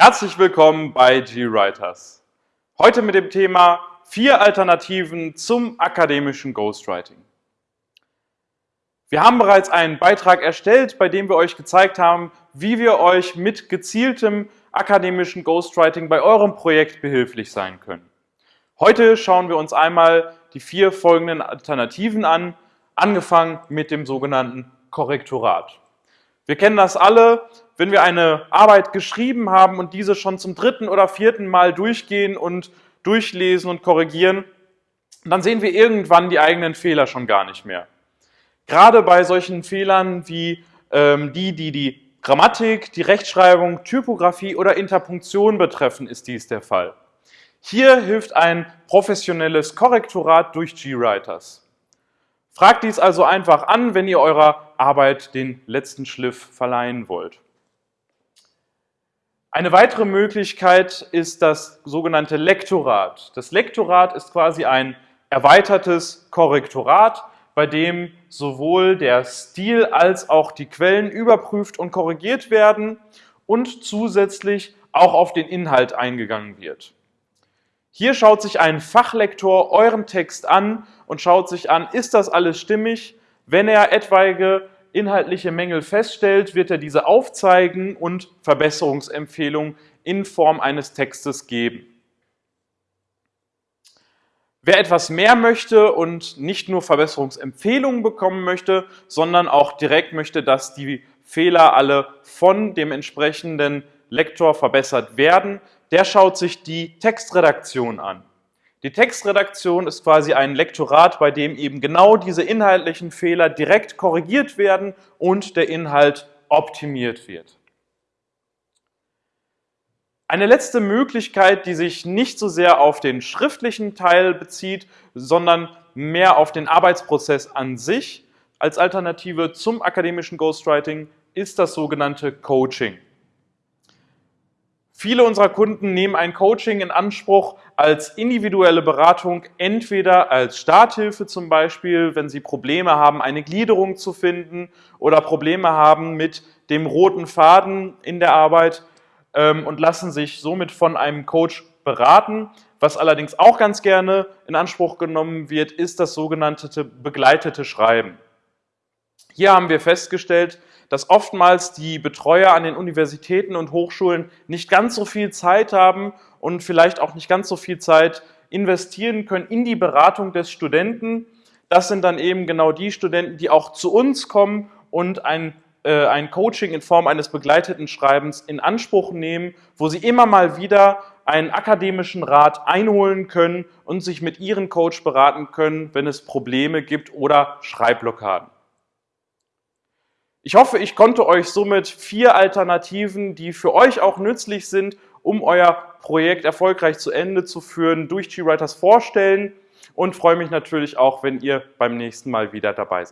Herzlich willkommen bei GWriters. Heute mit dem Thema vier Alternativen zum akademischen Ghostwriting. Wir haben bereits einen Beitrag erstellt, bei dem wir euch gezeigt haben, wie wir euch mit gezieltem akademischen Ghostwriting bei eurem Projekt behilflich sein können. Heute schauen wir uns einmal die vier folgenden Alternativen an, angefangen mit dem sogenannten Korrektorat. Wir kennen das alle, wenn wir eine Arbeit geschrieben haben und diese schon zum dritten oder vierten Mal durchgehen und durchlesen und korrigieren, dann sehen wir irgendwann die eigenen Fehler schon gar nicht mehr. Gerade bei solchen Fehlern wie ähm, die, die die Grammatik, die Rechtschreibung, Typografie oder Interpunktion betreffen, ist dies der Fall. Hier hilft ein professionelles Korrektorat durch GWriters. Fragt dies also einfach an, wenn ihr eurer Arbeit den letzten Schliff verleihen wollt. Eine weitere Möglichkeit ist das sogenannte Lektorat. Das Lektorat ist quasi ein erweitertes Korrektorat, bei dem sowohl der Stil als auch die Quellen überprüft und korrigiert werden und zusätzlich auch auf den Inhalt eingegangen wird. Hier schaut sich ein Fachlektor euren Text an und schaut sich an, ist das alles stimmig? Wenn er etwaige inhaltliche Mängel feststellt, wird er diese aufzeigen und Verbesserungsempfehlungen in Form eines Textes geben. Wer etwas mehr möchte und nicht nur Verbesserungsempfehlungen bekommen möchte, sondern auch direkt möchte, dass die Fehler alle von dem entsprechenden Lektor verbessert werden, der schaut sich die Textredaktion an. Die Textredaktion ist quasi ein Lektorat, bei dem eben genau diese inhaltlichen Fehler direkt korrigiert werden und der Inhalt optimiert wird. Eine letzte Möglichkeit, die sich nicht so sehr auf den schriftlichen Teil bezieht, sondern mehr auf den Arbeitsprozess an sich als Alternative zum akademischen Ghostwriting, ist das sogenannte Coaching. Viele unserer Kunden nehmen ein Coaching in Anspruch als individuelle Beratung, entweder als Starthilfe zum Beispiel, wenn sie Probleme haben, eine Gliederung zu finden oder Probleme haben mit dem roten Faden in der Arbeit ähm, und lassen sich somit von einem Coach beraten. Was allerdings auch ganz gerne in Anspruch genommen wird, ist das sogenannte begleitete Schreiben. Hier haben wir festgestellt, dass oftmals die Betreuer an den Universitäten und Hochschulen nicht ganz so viel Zeit haben und vielleicht auch nicht ganz so viel Zeit investieren können in die Beratung des Studenten. Das sind dann eben genau die Studenten, die auch zu uns kommen und ein, äh, ein Coaching in Form eines begleiteten Schreibens in Anspruch nehmen, wo sie immer mal wieder einen akademischen Rat einholen können und sich mit ihren Coach beraten können, wenn es Probleme gibt oder Schreibblockaden. Ich hoffe, ich konnte euch somit vier Alternativen, die für euch auch nützlich sind, um euer Projekt erfolgreich zu Ende zu führen, durch GWriters vorstellen und freue mich natürlich auch, wenn ihr beim nächsten Mal wieder dabei seid.